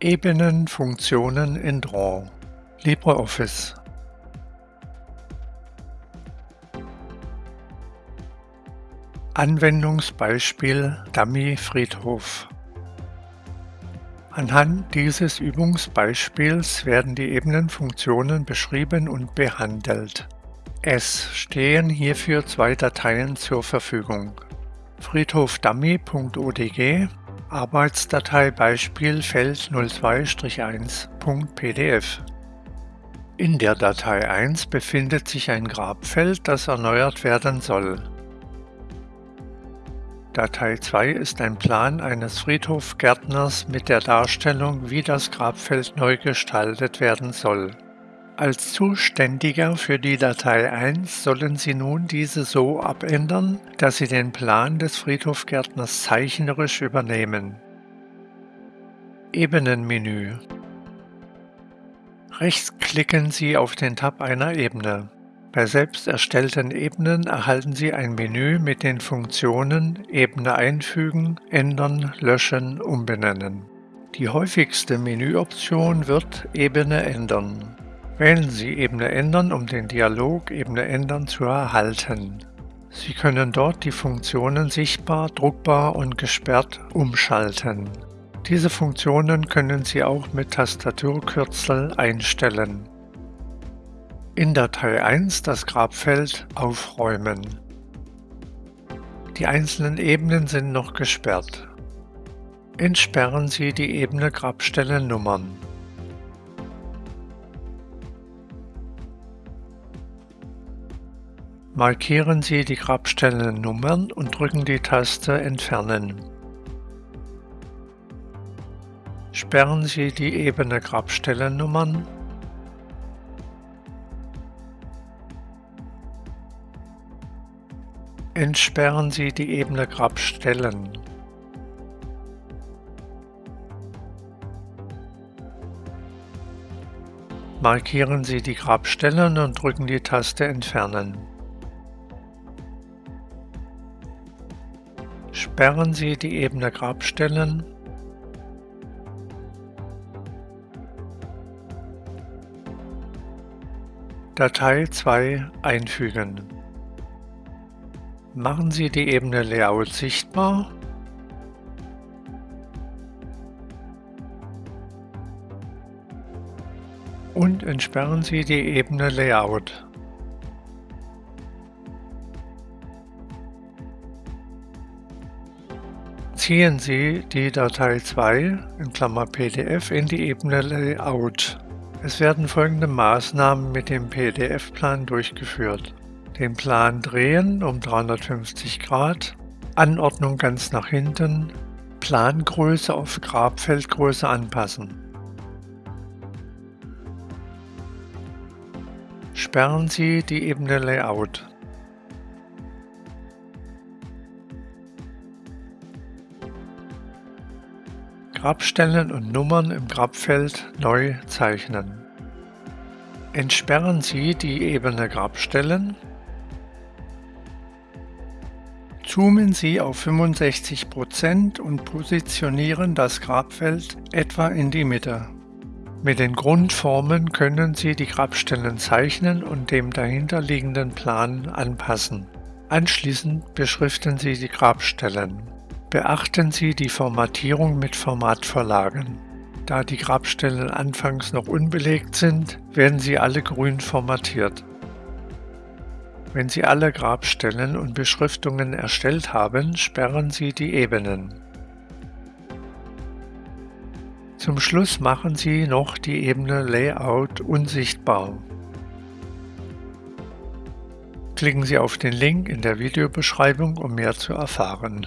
Ebenenfunktionen in Draw LibreOffice Anwendungsbeispiel Dummy-Friedhof Anhand dieses Übungsbeispiels werden die Ebenenfunktionen beschrieben und behandelt. Es stehen hierfür zwei Dateien zur Verfügung. friedhofdummy.odg Arbeitsdatei Beispiel Feld 02-1.pdf In der Datei 1 befindet sich ein Grabfeld, das erneuert werden soll. Datei 2 ist ein Plan eines Friedhofgärtners mit der Darstellung, wie das Grabfeld neu gestaltet werden soll. Als Zuständiger für die Datei 1 sollen Sie nun diese so abändern, dass Sie den Plan des Friedhofgärtners zeichnerisch übernehmen. Ebenenmenü Rechts klicken Sie auf den Tab einer Ebene. Bei selbst erstellten Ebenen erhalten Sie ein Menü mit den Funktionen Ebene einfügen, ändern, löschen, umbenennen. Die häufigste Menüoption wird Ebene ändern. Wählen Sie Ebene ändern, um den Dialog Ebene ändern zu erhalten. Sie können dort die Funktionen sichtbar, druckbar und gesperrt umschalten. Diese Funktionen können Sie auch mit Tastaturkürzel einstellen. In Datei 1 das Grabfeld aufräumen. Die einzelnen Ebenen sind noch gesperrt. Entsperren Sie die Ebene Grabstellennummern. Markieren Sie die Grabstellennummern und drücken die Taste Entfernen. Sperren Sie die Ebene Grabstellennummern. Entsperren Sie die Ebene Grabstellen. Markieren Sie die Grabstellen und drücken die Taste Entfernen. Sperren Sie die Ebene Grabstellen Datei 2 einfügen. Machen Sie die Ebene Layout sichtbar und entsperren Sie die Ebene Layout. Ziehen Sie die Datei 2 in Klammer PDF in die Ebene Layout. Es werden folgende Maßnahmen mit dem PDF-Plan durchgeführt. Den Plan drehen um 350 Grad, Anordnung ganz nach hinten, Plangröße auf Grabfeldgröße anpassen. Sperren Sie die Ebene Layout. Grabstellen und Nummern im Grabfeld neu zeichnen. Entsperren Sie die Ebene Grabstellen. Zoomen Sie auf 65% und positionieren das Grabfeld etwa in die Mitte. Mit den Grundformen können Sie die Grabstellen zeichnen und dem dahinterliegenden Plan anpassen. Anschließend beschriften Sie die Grabstellen. Beachten Sie die Formatierung mit Formatvorlagen. Da die Grabstellen anfangs noch unbelegt sind, werden sie alle grün formatiert. Wenn Sie alle Grabstellen und Beschriftungen erstellt haben, sperren Sie die Ebenen. Zum Schluss machen Sie noch die Ebene Layout unsichtbar. Klicken Sie auf den Link in der Videobeschreibung, um mehr zu erfahren.